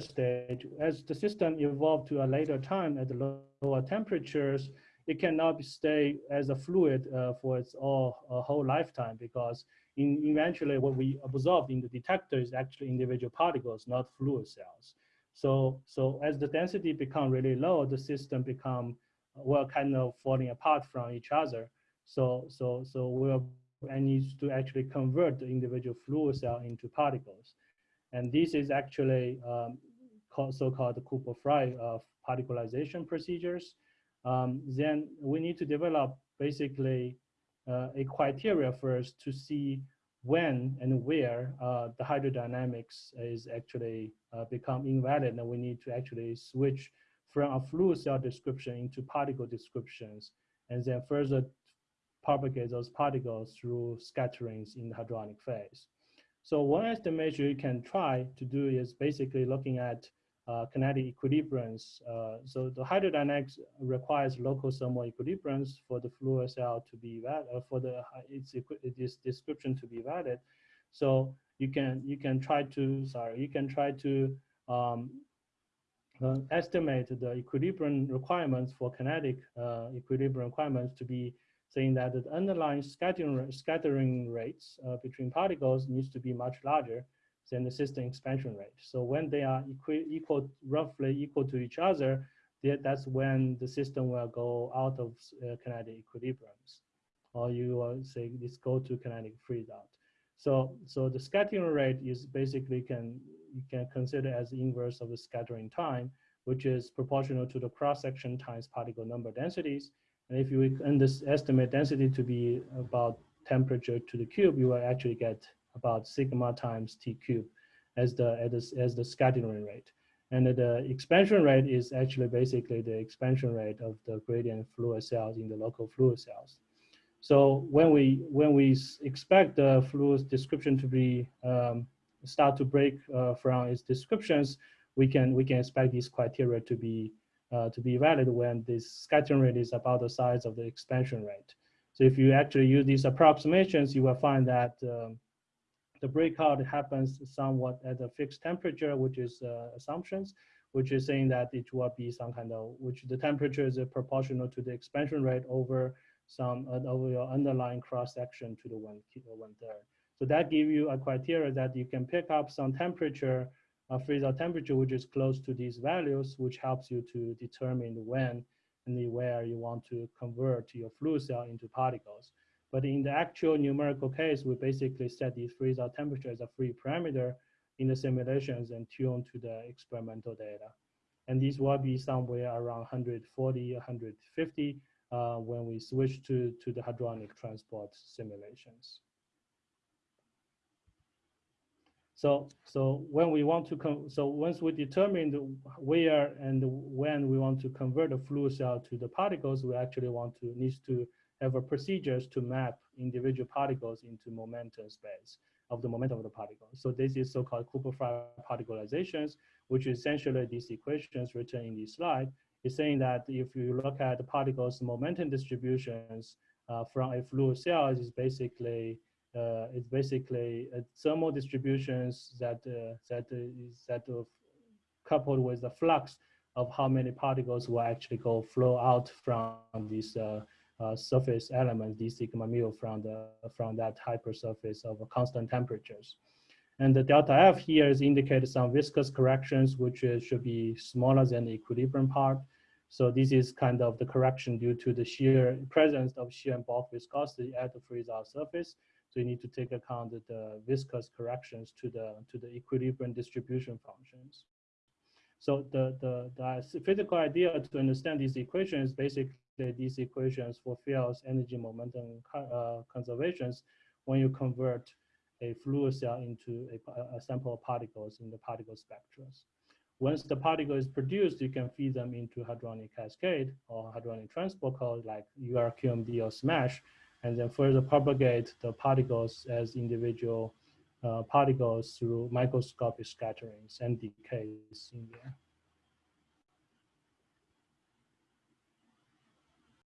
stage, as the system evolved to a later time at lower temperatures, it cannot stay as a fluid uh, for its all uh, whole lifetime because in, eventually what we observed in the detector is actually individual particles, not fluid cells. So, so as the density become really low, the system become well kind of falling apart from each other. So, so, so we'll I need to actually convert the individual fluid cell into particles. And this is actually um, so-called Cooper-Frye uh, particlization procedures. Um, then we need to develop basically uh, a criteria first to see when and where uh, the hydrodynamics is actually uh, become invalid and we need to actually switch from a fluid cell description into particle descriptions and then further propagate those particles through scatterings in the hadronic phase. So one estimation you can try to do is basically looking at uh, kinetic equilibriums. Uh, so the hydrodynamics requires local thermal equilibriums for the fluid cell to be valid, uh, for the its, its description to be valid. So you can you can try to sorry you can try to um, uh, estimate the equilibrium requirements for kinetic uh, equilibrium requirements to be saying that the underlying scattering scattering rates uh, between particles needs to be much larger than the system expansion rate. So when they are equal, equal roughly equal to each other, that's when the system will go out of uh, kinetic equilibriums, or you will say this go to kinetic freeze out. So, so the scattering rate is basically can you can consider as inverse of the scattering time, which is proportional to the cross section times particle number densities. And if you estimate density to be about temperature to the cube, you will actually get about sigma times T cube as the, as the, as the scattering rate. And the expansion rate is actually basically the expansion rate of the gradient fluid cells in the local fluid cells. So when we when we expect the fluid description to be um, start to break uh, from its descriptions, we can we can expect these criteria to be uh, to be valid when this scattering rate is about the size of the expansion rate. So if you actually use these approximations, you will find that um, the breakout happens somewhat at a fixed temperature, which is uh, assumptions, which is saying that it will be some kind of, which the temperature is proportional to the expansion rate over some uh, over your underlying cross section to the one, one third. So that give you a criteria that you can pick up some temperature, a freeze out temperature, which is close to these values, which helps you to determine when and where you want to convert your fluid cell into particles. But in the actual numerical case, we basically set the freeze out temperature as a free parameter in the simulations and tune to the experimental data. And these will be somewhere around 140, 150 uh, when we switch to, to the hadronic transport simulations. So, so when we want to, so once we determine where and when we want to convert a fluid cell to the particles, we actually want to, needs to have a procedures to map individual particles into momentum space of the momentum of the particle. So this is so-called Cooper-Frye particlizations, which is essentially these equations written in this slide, is saying that if you look at the particles momentum distributions uh, from a fluid cell, is basically uh, it's basically uh, thermal distributions that uh, that is that coupled with the flux of how many particles will actually go flow out from these uh, uh, surface elements, d sigma mu from the from that hypersurface of constant temperatures. And the delta F here is indicated some viscous corrections, which is, should be smaller than the equilibrium part. So this is kind of the correction due to the shear presence of shear and bulk viscosity at the freeze-out surface. So you need to take account the viscous corrections to the to the equilibrium distribution functions. So the, the, the physical idea to understand these equations basically these equations for fields, energy momentum uh, conservations when you convert a fluid cell into a, a, sample of particles in the particle spectra. Once the particle is produced, you can feed them into hadronic cascade or hadronic transport code like URQMD or SMASH, and then further propagate the particles as individual uh, particles through microscopic scatterings and decays in there.